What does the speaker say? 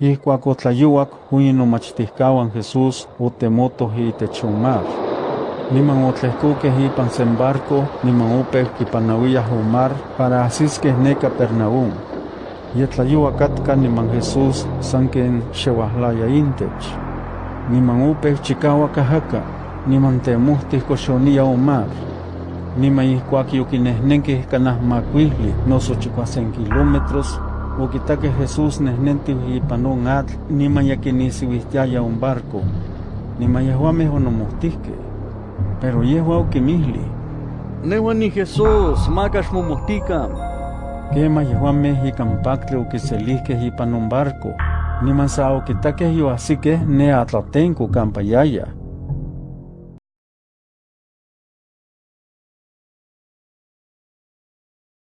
Ihcuac otlayuac huin nomachtihcawan Jesús otemotoh itech on mar. Niman otlehcoqueh ipan sen barco niman opeu kipanauiyah on mar para ahsisqueh ne Capernaum. Yetlayua catca niman Jesús san ken xehuahlaya intech. Niman opeu chicauac ajaca, niman temohtih coxonia on mar. Niman ihcuac yoquinehnenqueh canah macuili noso chicuasen kilómetros, oquitaqueh Jesús nehnentiu ipan on atl niman ya quinisiuihtiaya on barco. Niman yehuameh onomohtihqueh. Pero yehua oquimihli: Nehua ni Jesús, maka xmomohtican. Quema yehuameh ikan pactli oquiselihqueh ipan on barco, niman sa oquitaqueh yoahsiqueh ne atlatenco campa yaya.